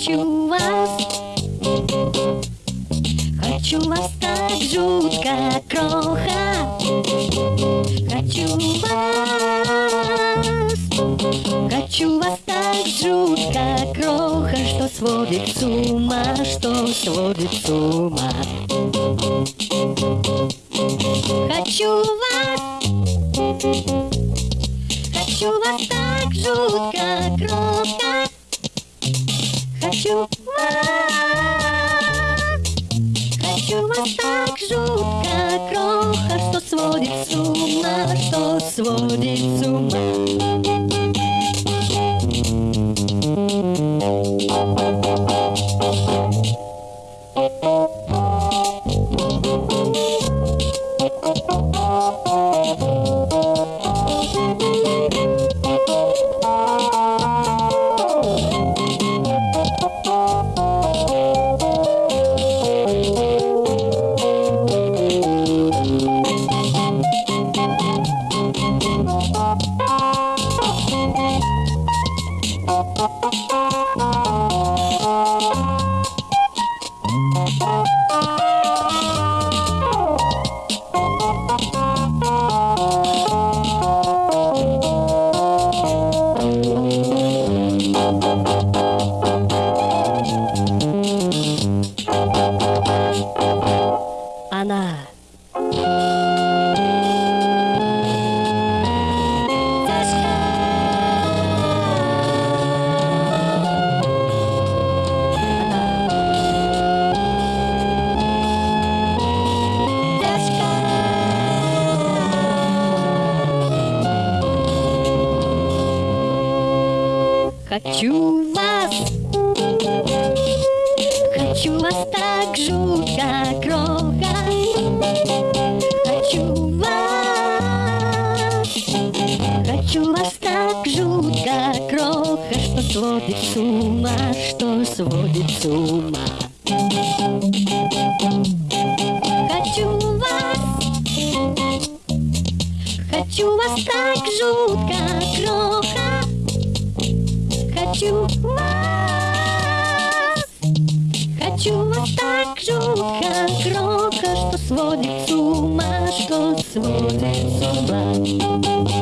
Хочу вас, хочу вас так жутко, кроха. Хочу вас, хочу вас так жутко, кроха, что сводит с ума, что сводит с ума. Хочу вас, хочу вас так жутко, кроха. Хочу вас, хочу вас так жутко, кроха, что сводит с ума, что сводит с ума. Хочу вас, хочу вас так жутко, сводит с ума, что сводит с ума. Хочу вас, хочу вас так жутко, кроха. Хочу вас, хочу вас так жутко, кроха, что сводит с ума, что сводит с ума.